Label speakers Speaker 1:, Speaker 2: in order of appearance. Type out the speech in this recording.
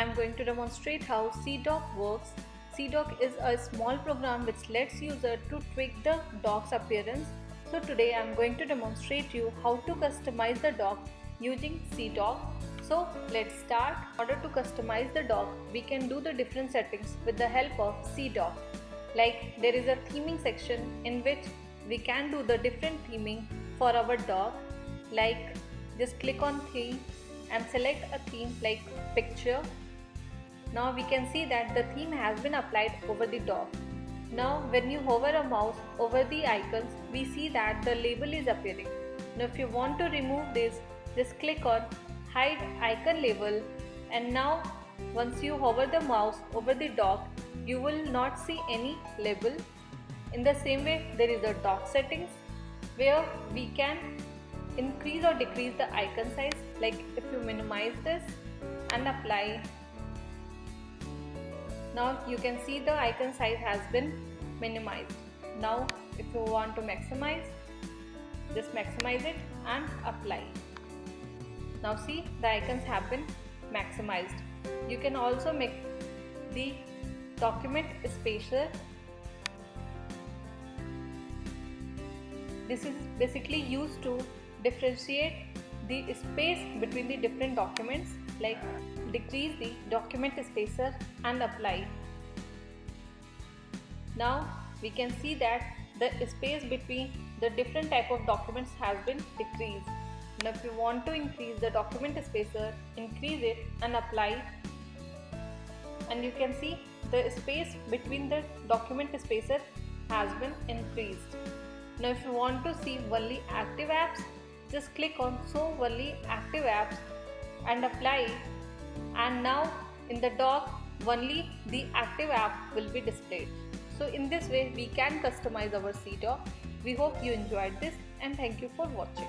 Speaker 1: I'm going to demonstrate how CDock works. CDock is a small program which lets user to tweak the dock's appearance. So today I'm going to demonstrate you how to customize the dock using CDock. So let's start. In order to customize the dock, we can do the different settings with the help of CDock. Like there is a theming section in which we can do the different theming for our dock. Like just click on theme and select a theme like picture. Now we can see that the theme has been applied over the dock. Now when you hover a mouse over the icons, we see that the label is appearing. Now if you want to remove this, just click on hide icon label and now once you hover the mouse over the dock, you will not see any label. In the same way, there is a dock settings where we can increase or decrease the icon size like if you minimize this and apply now you can see the icon size has been minimized. Now if you want to maximize just maximize it and apply. Now see the icons have been maximized. You can also make the document spacer this is basically used to differentiate the space between the different documents like decrease the document spacer and apply. Now we can see that the space between the different type of documents has been decreased. Now if you want to increase the document spacer, increase it and apply and you can see the space between the document spacer has been increased. Now if you want to see only active apps, just click on show only active apps and apply and now in the dock only the active app will be displayed. So in this way we can customize our CDock. We hope you enjoyed this and thank you for watching.